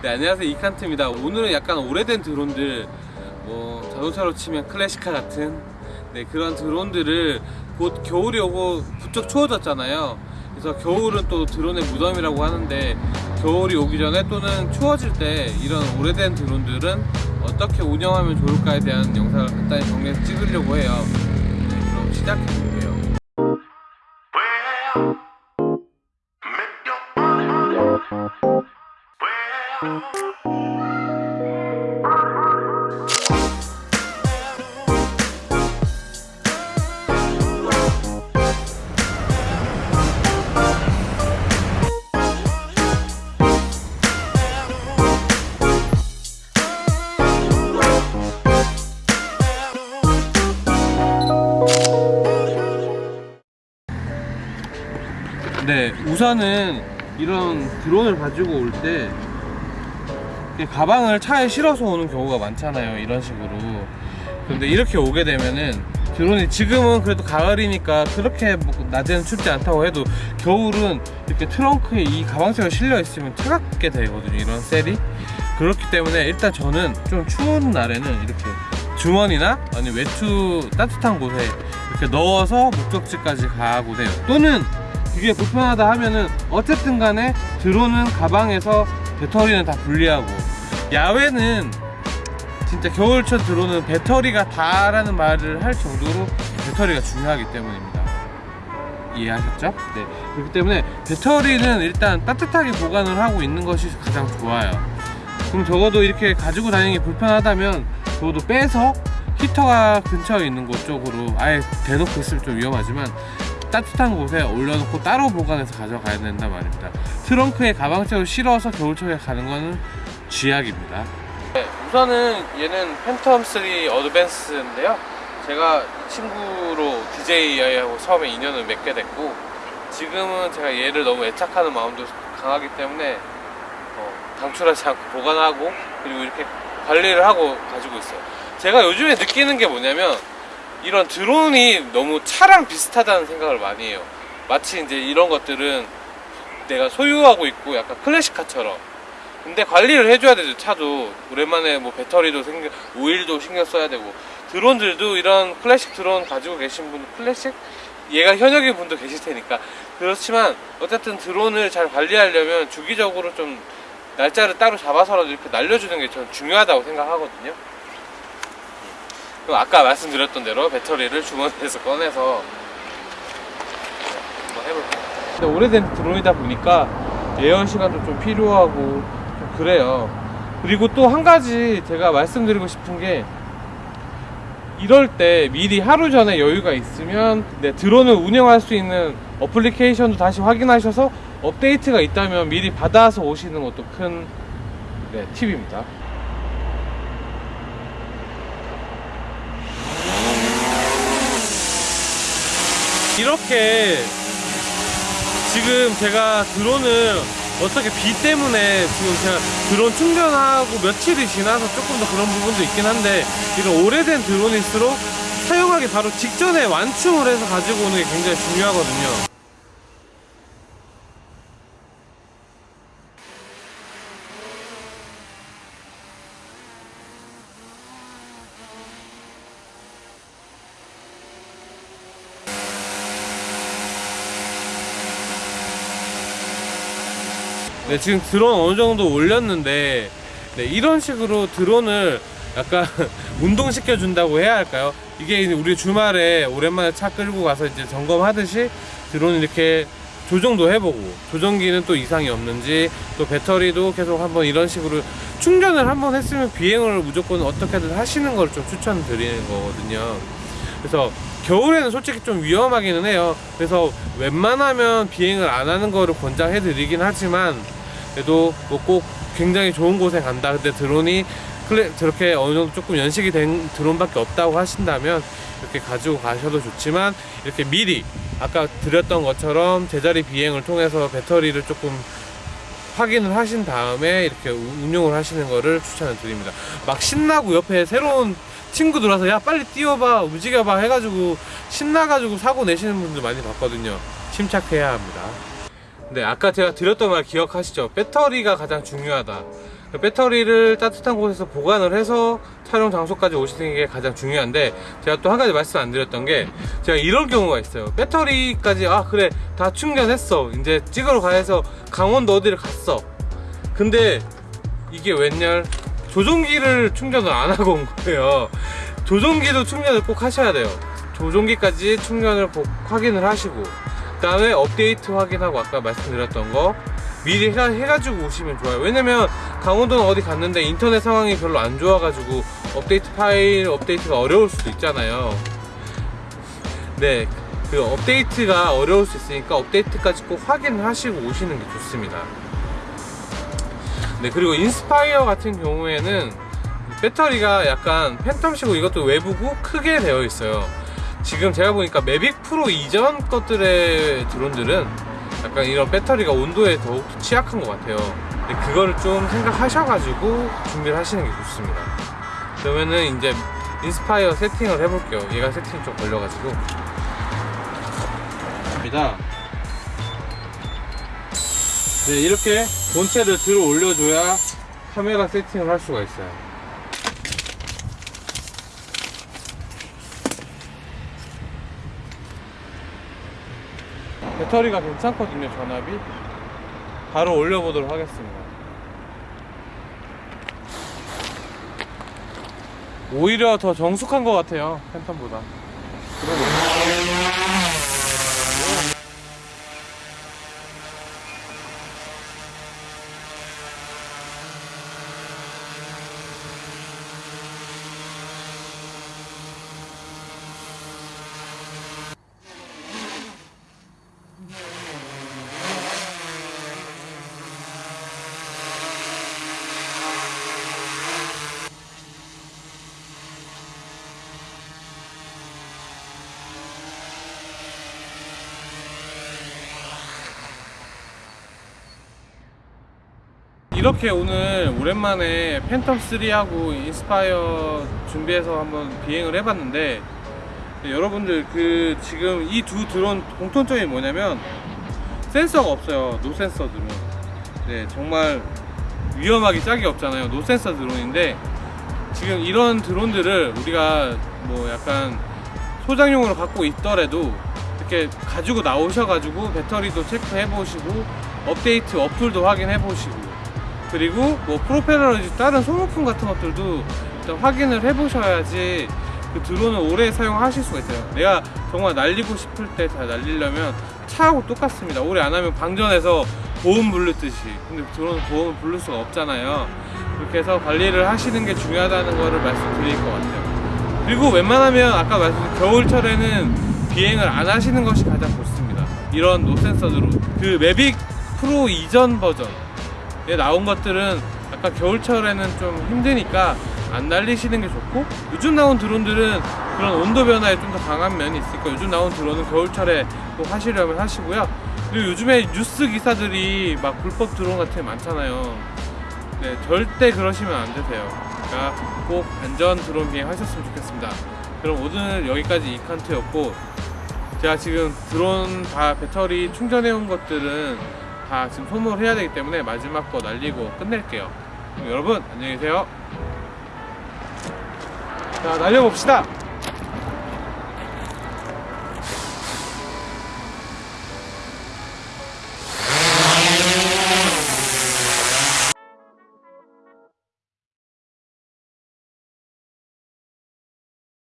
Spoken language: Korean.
네 안녕하세요. 이칸트입니다. 오늘은 약간 오래된 드론들 뭐 자동차로 치면 클래시카 같은 네 그런 드론들을 곧 겨울이 오고 부쩍 추워졌잖아요. 그래서 겨울은 또 드론의 무덤이라고 하는데 겨울이 오기 전에 또는 추워질 때 이런 오래된 드론들은 어떻게 운영하면 좋을까에 대한 영상을 간단히 정리해서 찍으려고 해요. 네 그럼 시작해 볼게요 네, 우선은 이런 드론을 가지고 올 때 가방을 차에 실어서 오는 경우가 많잖아요. 이런 식으로. 근데 이렇게 오게 되면은 드론이 지금은 그래도 가을이니까 그렇게 뭐 낮에는 춥지 않다고 해도 겨울은 이렇게 트렁크에 이 가방채가 실려 있으면 차갑게 되거든요. 이런 셀이. 그렇기 때문에 일단 저는 좀 추운 날에는 이렇게 주머니나 아니면 외투 따뜻한 곳에 이렇게 넣어서 목적지까지 가고 돼요. 또는 이게 불편하다 하면은 어쨌든 간에 드론은 가방에서 배터리는 다 분리하고. 야외는 진짜 겨울철 드론은 배터리가 다라는 말을 할 정도로 배터리가 중요하기 때문입니다. 이해하셨죠? 네. 그렇기 때문에 배터리는 일단 따뜻하게 보관을 하고 있는 것이 가장 좋아요. 그럼 적어도 이렇게 가지고 다니는 게 불편하다면 적어도 빼서 히터가 근처에 있는 곳 쪽으로 아예 대놓고 있으면 좀 위험하지만 따뜻한 곳에 올려놓고 따로 보관해서 가져가야 된단 말입니다. 트렁크에 가방채로 실어서 겨울철에 가는 거는 쥐약입니다. 네, 우선은 얘는 팬텀 3 어드밴스인데요. 제가 이 친구로 DJ하고 처음에 인연을 맺게 됐고 지금은 제가 얘를 너무 애착하는 마음도 강하기 때문에 어, 방출하지 않고 보관하고 그리고 이렇게 관리를 하고 가지고 있어요. 제가 요즘에 느끼는 게 뭐냐면 이런 드론이 너무 차랑 비슷하다는 생각을 많이 해요. 마치 이제 이런 것들은 내가 소유하고 있고 약간 클래식카처럼. 근데 관리를 해줘야 되죠 차도. 오랜만에 뭐 배터리도 신경 오일도 신경 써야 되고. 드론들도 이런 클래식 드론 가지고 계신 분 클래식? 얘가 현역인 분도 계실 테니까. 그렇지만 어쨌든 드론을 잘 관리하려면 주기적으로 좀 날짜를 따로 잡아서라도 이렇게 날려주는 게 저는 중요하다고 생각하거든요 그럼 아까 말씀드렸던 대로 배터리를 주머니에서 꺼내서 한번 해볼게요. 근데 오래된 드론이다 보니까 예열 시간도 좀 필요하고 좀 그래요. 그리고 또 한 가지 제가 말씀드리고 싶은 게 이럴 때 미리 하루 전에 여유가 있으면 네, 드론을 운영할 수 있는 어플리케이션도 다시 확인하셔서 업데이트가 있다면 미리 받아서 오시는 것도 큰 네, 팁입니다 이렇게 지금 제가 드론을 어떻게 비 때문에 지금 제가 드론 충전하고 며칠이 지나서 조금 더 그런 부분도 있긴 한데 이런 오래된 드론일수록 사용하기 바로 직전에 완충을 해서 가지고 오는 게 굉장히 중요하거든요 네, 지금 드론 어느 정도 올렸는데 네, 이런 식으로 드론을 약간 운동시켜 준다고 해야 할까요? 이게 우리 주말에 오랜만에 차 끌고 가서 이제 점검하듯이 드론 이렇게 조정도 해보고 조정기는 또 이상이 없는지 또 배터리도 계속 한번 이런 식으로 충전을 한번 했으면 비행을 무조건 어떻게든 하시는 걸 좀 추천드리는 거거든요. 그래서 겨울에는 솔직히 좀 위험하기는 해요. 그래서 웬만하면 비행을 안 하는 거를 권장해 드리긴 하지만 그래도 뭐 꼭 굉장히 좋은 곳에 간다. 근데 드론이 클래, 저렇게 어느 정도 조금 연식이 된 드론밖에 없다고 하신다면 이렇게 가지고 가셔도 좋지만 이렇게 미리 아까 드렸던 것처럼 제자리 비행을 통해서 배터리를 조금 확인을 하신 다음에 이렇게 우- 운용을 하시는 거를 추천을 드립니다. 막 신나고 옆에 새로운 친구 들어와서 야 빨리 뛰어봐 움직여봐 해가지고 신나가지고 사고 내시는 분들 많이 봤거든요. 침착해야 합니다. 네, 아까 제가 드렸던 말 기억하시죠? 배터리가 가장 중요하다. 배터리를 따뜻한 곳에서 보관을 해서 촬영 장소까지 오시는 게 가장 중요한데 제가 또 한 가지 말씀 안 드렸던 게 제가 이런 경우가 있어요. 배터리까지 아 그래 다 충전했어. 이제 찍으러 가해서 강원도 어디를 갔어. 근데 이게 웬열? 조종기를 충전을 안 하고 온 거예요. 조종기도 충전을 꼭 하셔야 돼요. 조종기까지 충전을 꼭 확인을 하시고. 그 다음에 업데이트 확인하고 아까 말씀드렸던 거 미리 해가, 해가 지고 오시면 좋아요. 왜냐면 강원도는 어디 갔는데 인터넷 상황이 별로 안 좋아가지고 업데이트 파일 업데이트가 어려울 수도 있잖아요. 네, 그 업데이트가 어려울 수 있으니까 업데이트까지 꼭 확인을 하시고 오시는 게 좋습니다. 네 그리고 인스파이어 같은 경우에는 배터리가 약간 팬텀식으로 이것도 외부고 크게 되어 있어요 지금 제가 보니까 매빅 프로 이전 것들의 드론들은 약간 이런 배터리가 온도에 더욱 취약한 것 같아요. 근데 그거를 좀 생각하셔가지고 준비를 하시는 게 좋습니다. 그러면은 이제 인스파이어 세팅을 해볼게요. 얘가 세팅이 좀 걸려가지고. 입니다 네 이렇게 본체를 들어 올려줘야 카메라 세팅을 할 수가 있어요 배터리가 괜찮거든요 전압이. 바로 올려보도록 하겠습니다. 오히려 더 정숙한 것 같아요 팬텀보다 이렇게 오늘 오랜만에 팬텀 3하고 인스파이어 준비해서 한번 비행을 해봤는데 네, 여러분들 그 지금 이 두 드론 공통점이 뭐냐면 센서가 없어요 no sensor 드론. 네 정말 위험하기 짝이 없잖아요 no sensor 드론인데 지금 이런 드론들을 우리가 뭐 약간 소장용으로 갖고 있더라도 이렇게 가지고 나오셔가지고 배터리도 체크해 보시고 업데이트 어플도 확인해 보시고 그리고 뭐 프로펠러라든지 다른 소모품 같은 것들도 일단 확인을 해 보셔야지 그 드론을 오래 사용하실 수가 있어요. 내가 정말 날리고 싶을 때 잘 날리려면 차하고 똑같습니다. 오래 안 하면 방전해서 보험 부르듯이. 근데 드론은 보험을 부를 수가 없잖아요. 그렇게 해서 관리를 하시는 게 중요하다는 거를 말씀드릴 것 같아요. 그리고 웬만하면 아까 말씀드린 겨울철에는 비행을 안 하시는 것이 가장 좋습니다. 이런 노센서 드론 그 매빅 프로 이전 버전에 나온 것들은 아까 겨울철에는 좀 힘드니까 안 날리시는 게 좋고 요즘 나온 드론들은 그런 온도 변화에 좀 더 강한 면이 있으니까 요즘 나온 드론은 겨울철에 꼭 하시려면 하시고요. 그리고 요즘에 뉴스 기사들이 막 불법 드론 같은 게 많잖아요. 네 절대 그러시면 안 되세요. 그러니까 꼭 안전 드론 비행 하셨으면 좋겠습니다. 그럼 오늘 여기까지 이칸트였고 제가 지금 드론 다 배터리 충전해 온 것들은 다 지금 소모를 해야 되기 때문에 마지막 거 날리고 끝낼게요. 여러분 안녕히 계세요. 자 날려봅시다